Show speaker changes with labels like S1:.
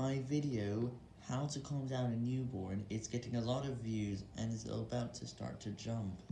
S1: My video, how to calm down a newborn, is getting a lot of views and is about to start to jump.